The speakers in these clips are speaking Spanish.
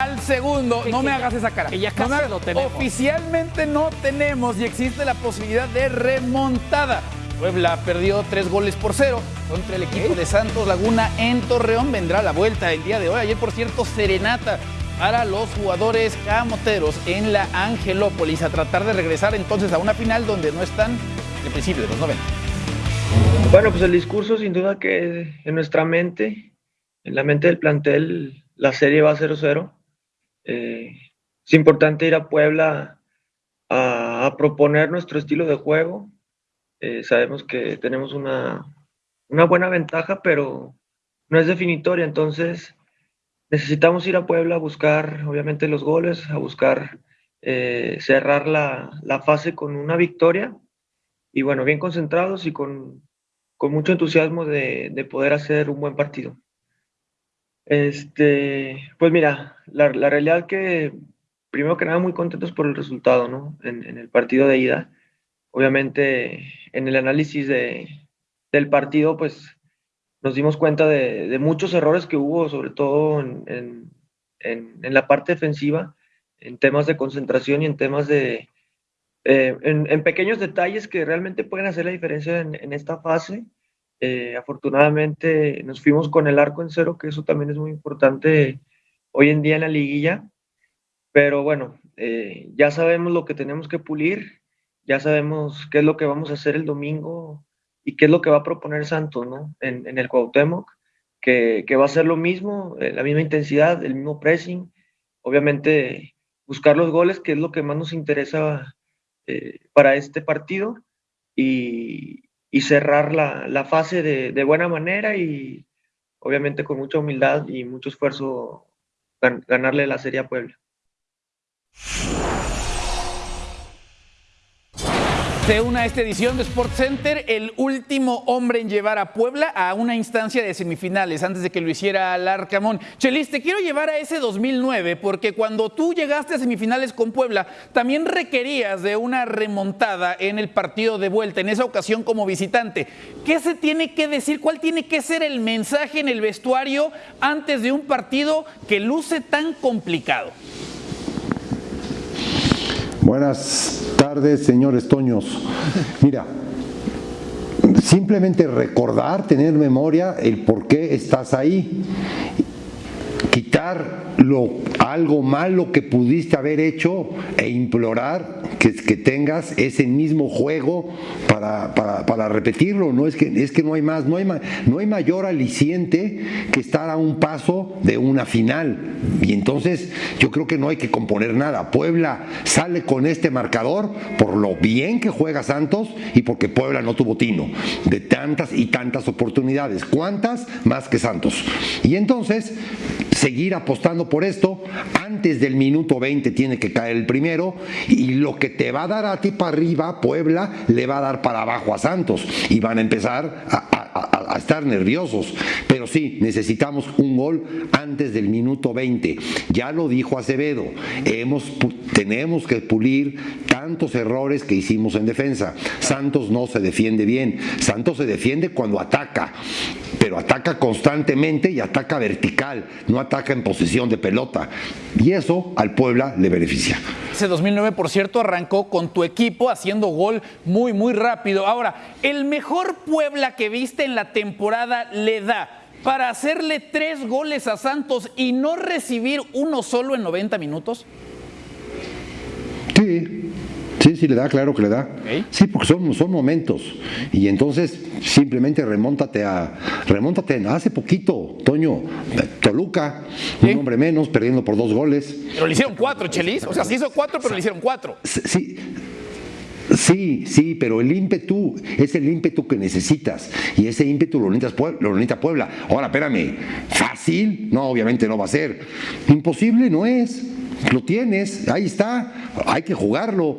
al segundo. No me hagas esa cara. que ya casi hagas- lo tenemos. Oficialmente no tenemos y existe la posibilidad de remontada. Puebla perdió tres goles por cero contra el equipo de Santos Laguna en Torreón. Vendrá la vuelta el día de hoy. Ayer, por cierto, serenata para los jugadores camoteros en la Angelópolis a tratar de regresar entonces a una final donde no están de principio de los 90. Bueno, pues el discurso sin duda que en nuestra mente, en la mente del plantel, la serie va 0-0. Eh, es importante ir a Puebla a, a proponer nuestro estilo de juego. Eh, sabemos que tenemos una, una buena ventaja, pero no es definitoria, entonces necesitamos ir a Puebla a buscar, obviamente, los goles, a buscar eh, cerrar la, la fase con una victoria y bueno, bien concentrados y con, con mucho entusiasmo de, de poder hacer un buen partido. Este, pues mira, la, la realidad que primero que nada muy contentos por el resultado, ¿no? En, el partido de ida. Obviamente en el análisis de, del partido, pues nos dimos cuenta de, muchos errores que hubo, sobre todo en, en, la parte defensiva, en temas de concentración y en temas de, eh, en, pequeños detalles que realmente pueden hacer la diferencia en, en esta fase. Eh, afortunadamente nos fuimos con el arco en cero, que eso también es muy importante hoy en día en la liguilla. Pero bueno, eh, ya sabemos lo que tenemos que pulir, ya sabemos qué es lo que vamos a hacer el domingo y qué es lo que va a proponer Santos ¿no? en, en el Cuauhtémoc, que, que va a ser lo mismo, eh, la misma intensidad, el mismo pressing, obviamente buscar los goles, que es lo que más nos interesa eh, para este partido y, y cerrar la, la fase de, de, buena manera y obviamente con mucha humildad y mucho esfuerzo gan ganarle la Serie a Puebla. Se une a esta edición de Sport Center el último hombre en llevar a Puebla a una instancia de semifinales antes de que lo hiciera Alarcamón. Chelis, te quiero llevar a ese 2009 porque cuando tú llegaste a semifinales con Puebla también requerías de una remontada en el partido de vuelta, en esa ocasión como visitante. ¿Qué se tiene que decir? ¿Cuál tiene que ser el mensaje en el vestuario antes de un partido que luce tan complicado? Buenas tardes, señores Toños. Mira, simplemente recordar, tener memoria el por qué estás ahí. Lo, algo malo que pudiste haber hecho e implorar que, que tengas ese mismo juego para, para, para, repetirlo. No es que, es que no hay más, no hay, no hay mayor aliciente que estar a un paso de una final. Y entonces yo creo que no hay que componer nada. Puebla sale con este marcador por lo bien que juega Santos y porque Puebla no tuvo tino de tantas y tantas oportunidades. ¿Cuántas? Más que Santos. Y entonces seguir apostando por esto. Antes del minuto 20 tiene que caer el primero y lo que te va a dar a ti para arriba, Puebla, le va a dar para abajo a Santos y van a empezar a, estar nerviosos. Pero sí, necesitamos un gol antes del minuto 20. Ya lo dijo Acevedo, hemos, tenemos que pulir tantos errores que hicimos en defensa. Santos no se defiende bien. Santos se defiende cuando ataca, pero ataca constantemente y ataca vertical, no ataca en posición de pelota. Y eso al Puebla le beneficia. Ese 2009, por cierto, arrancó con tu equipo haciendo gol muy, muy rápido. Ahora, el mejor Puebla que viste en la temporada le da para hacerle tres goles a Santos y no recibir uno solo en 90 minutos? Sí, Sí, sí le da, claro que le da. Okay. Sí, porque son, son momentos. Y entonces simplemente remóntate a. Remóntate a hace poquito, Toño, Toluca, ¿Sí? un hombre menos, perdiendo por dos goles. Pero le hicieron cuatro, Chelis. O sea, se hizo cuatro, pero le hicieron cuatro. Sí. Sí, sí, pero el ímpetu es el ímpetu que necesitas y ese ímpetu lo necesitas Puebla, lo necesita Puebla. Ahora, espérame, ¿fácil? No, obviamente no va a ser. Imposible no es. Lo tienes, ahí está, hay que jugarlo.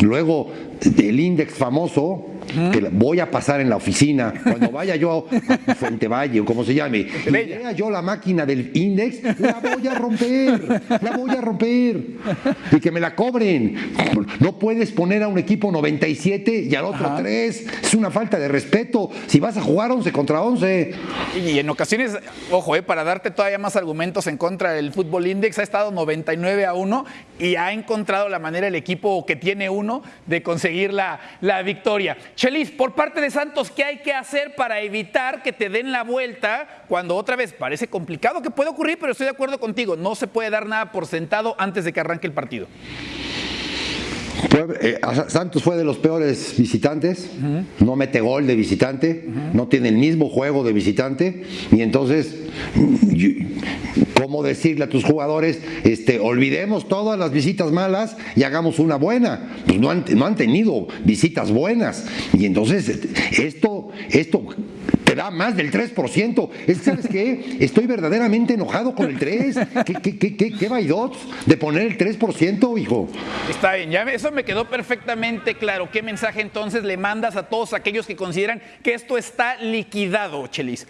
Luego, el index famoso, que voy a pasar en la oficina, cuando vaya yo a Fuente Valle o como se llame, y vea yo la máquina del Index, la voy a romper, la voy a romper. Y que me la cobren. No puedes poner a un equipo 97 y al otro 3. Es una falta de respeto. Si vas a jugar 11 contra 11. Y en ocasiones, ojo, eh, para darte todavía más argumentos en contra del Fútbol Index, ha estado 99 a 1 y ha encontrado la manera el equipo que tiene uno de conseguir la, la victoria. Chelis, por parte de Santos, ¿qué hay que hacer para evitar que te den la vuelta cuando otra vez parece complicado que puede ocurrir, pero estoy de acuerdo contigo, no se puede dar nada por sentado antes de que arranque el partido? Eh, Santos fue de los peores visitantes, no mete gol de visitante, no tiene el mismo juego de visitante, y entonces, ¿cómo decirle a tus jugadores, este, olvidemos todas las visitas malas y hagamos una buena? Pues no han, no han tenido visitas buenas, y entonces este, esto, esto da más del 3%. Es que, ¿sabes qué? Estoy verdaderamente enojado con el 3. ¿Qué, qué, qué, qué, qué vaidots de poner el 3%, hijo? Está bien, ya eso me quedó perfectamente claro. ¿Qué mensaje entonces le mandas a todos aquellos que consideran que esto está liquidado, Chelis?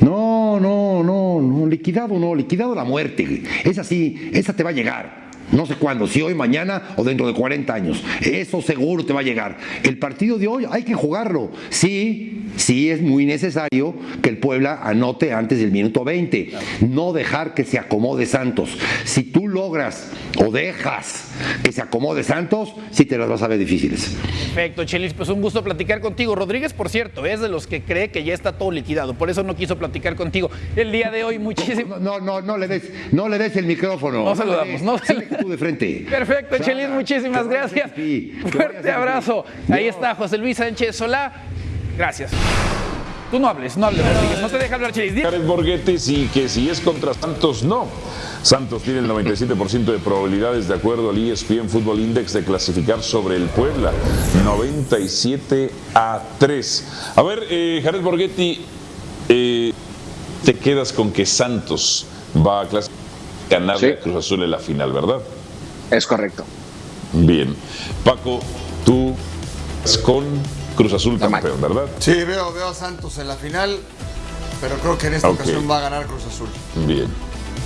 No, no, no, no, liquidado no, liquidado la muerte. Esa sí, esa te va a llegar. No sé cuándo, si hoy, mañana o dentro de 40 años. Eso seguro te va a llegar. El partido de hoy hay que jugarlo. Sí, sí es muy necesario que el Puebla anote antes del minuto 20. No dejar que se acomode Santos. Si tú logras o dejas que se acomode Santos, sí te las vas a ver difíciles. Perfecto, Chelis, pues un gusto platicar contigo. Rodríguez, por cierto, es de los que cree que ya está todo liquidado, por eso no quiso platicar contigo. El día de hoy, muchísimo. No, no, no le des, no le des el micrófono. No le saludamos, des. no Síguele tú de frente. Perfecto, Chelis, muchísimas gracias. Fuerte abrazo. Ahí No. está José Luis Sánchez Solá. Gracias. Tú no hables, no hables, Rodríguez. No te deja hablar, Chelis. Jared Borghetti sí que si es contra Santos, no. Santos tiene el 97% de probabilidades de acuerdo al ESPN Football Index de clasificar sobre el Puebla. 97 a 3. A ver, eh, Jared Borghetti, eh, te quedas con que Santos va a clasificar ganar Sí. Cruz Azul en la final, ¿verdad? Es correcto. Bien. Paco, tú con Cruz Azul campeón, ¿verdad? Sí, veo, veo a Santos en la final, pero creo que en esta ocasión va a ganar Cruz Azul. Bien.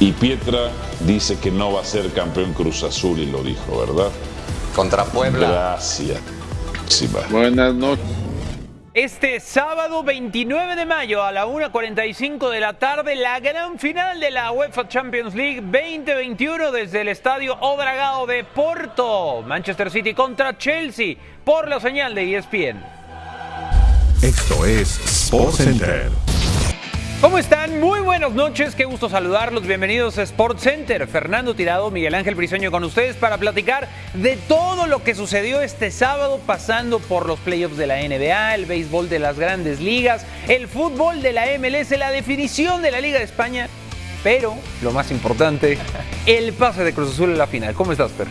Y Pietra dice que no va a ser campeón Cruz Azul y lo dijo, ¿verdad? Contra Puebla. Gracias. Sí. Buenas noches. Este sábado 29 de mayo a la 1.45 de la tarde, la gran final de la UEFA Champions League 2021 desde el estadio Odragao de Porto. Manchester City contra Chelsea por la señal de ESPN. Esto es Sports Center. ¿Cómo están? Muy buenas noches, qué gusto saludarlos. Bienvenidos a Sports Center. Fernando Tirado, Miguel Ángel Briseño con ustedes para platicar de todo lo que sucedió este sábado, pasando por los playoffs de la NBA, el béisbol de las grandes ligas, el fútbol de la MLS, la definición de la Liga de España. Pero, lo más importante, el pase de Cruz Azul en la final. ¿Cómo estás, Fer?